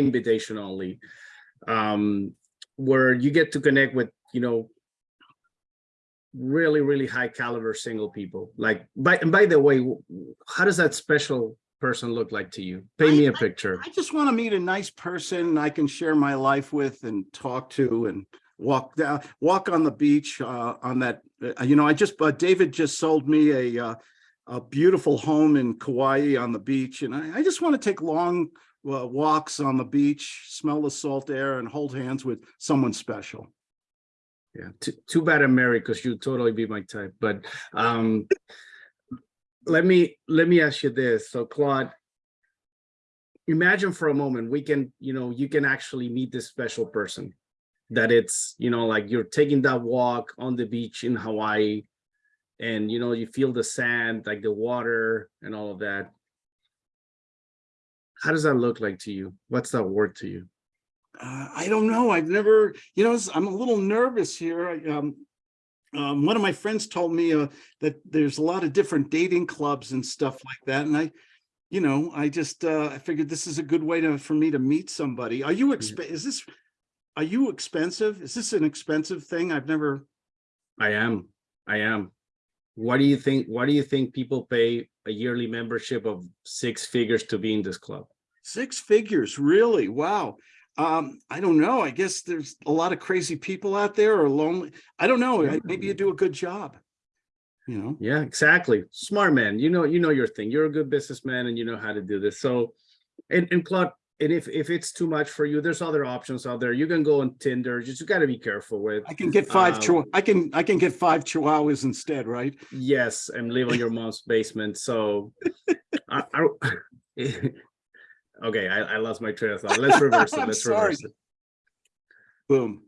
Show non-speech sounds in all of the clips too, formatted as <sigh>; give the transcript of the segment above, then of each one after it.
invitation only. Um, where you get to connect with, you know, really, really high caliber single people. Like, by, and by the way, how does that special person look like to you? Paint me a picture. I just want to meet a nice person I can share my life with and talk to and walk down, walk on the beach, uh, on that, uh, you know, I just, uh, David just sold me a, uh, a beautiful home in Kauai on the beach and I, I just want to take long, uh, walks on the beach, smell the salt air and hold hands with someone special. Yeah, too, too bad I'm married because you'd totally be my type, but, um, let me, let me ask you this. So Claude, imagine for a moment, we can, you know, you can actually meet this special person. That it's, you know, like you're taking that walk on the beach in Hawaii and, you know, you feel the sand, like the water and all of that. How does that look like to you? What's that word to you? Uh, I don't know. I've never, you know, I'm a little nervous here. I, um, um, one of my friends told me uh, that there's a lot of different dating clubs and stuff like that. And I, you know, I just, uh, I figured this is a good way to, for me to meet somebody. Are you, exp is this, are you expensive? Is this an expensive thing? I've never, I am, I am. What do you think, what do you think people pay a yearly membership of six figures to be in this club? six figures, really? Wow. Um, I don't know. I guess there's a lot of crazy people out there or lonely. I don't know. I- Maybe you do a good job. You know? Yeah, exactly. Smart man. You know, you know your thing. You're a good businessman and you know how to do this. So, and, and Claude, and if, if it's too much for you, there's other options out there. You can go on Tinder, just you gotta be careful with. I can get five, Um, I can, I can get five chihuahuas instead, right? Yes, and live on your <laughs> mom's basement, so. I, I, <laughs> okay, I, I lost my train of thought. Let's reverse it. <laughs> Let's sorry. reverse it. Boom.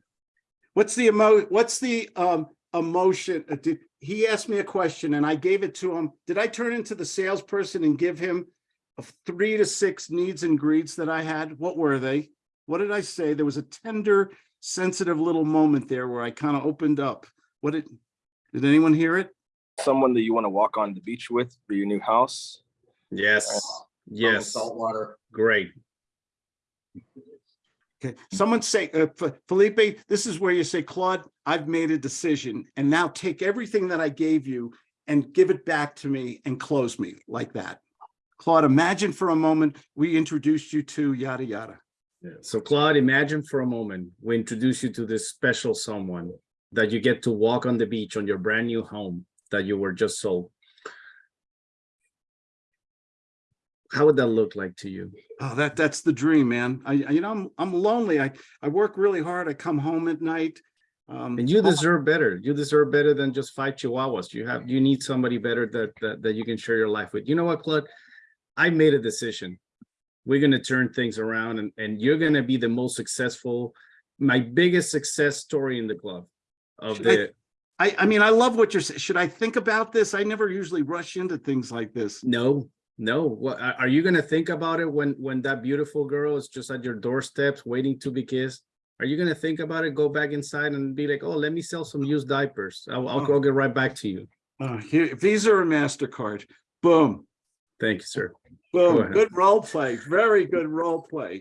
What's the emo, what's the, um, emotion? Uh, Did, he asked me a question and I gave it to him. Did I turn into the salesperson and give him of three to six needs and greeds that I had? What were they? What did I say? There was a tender, sensitive little moment there where I kind of opened up. What did, did anyone hear it? someone that you want to walk on the beach with for your new house. Yes, yes, Salt water. great. Okay, someone say, uh, Felipe, this is where you say, Claude, I've made a decision and now take everything that I gave you and give it back to me and close me like that. Claude, imagine for a moment, we introduced you to yada, yada. Yeah. So Claude, imagine for a moment, we introduce you to this special someone that you get to walk on the beach on your brand new home that you were just sold. How would that look like to you? Oh, that, that's the dream, man. I, I- you know, I'm, I'm lonely. I, I work really hard. I come home at night. Um, And you deserve better. You deserve better than just five chihuahuas. You have, you need somebody better that, that, that you can share your life with. You know what, Claude? I made a decision. We're gonna turn things around and, and you're gonna be the most successful, my biggest success story in the club of Should I- the, I, I mean, I love what you're saying. Should I think about this? I never usually rush into things like this. no, no. What, are you gonna think about it when, when that beautiful girl is just at your doorsteps waiting to be kissed? Are you gonna think about it, go back inside and be like, oh, let me sell some used diapers? I'll, I'll Oh. I'll get right back to you. Uh, here, Visa or MasterCard, boom. Thank you, sir. Boom, ahead. good role play, very good role play.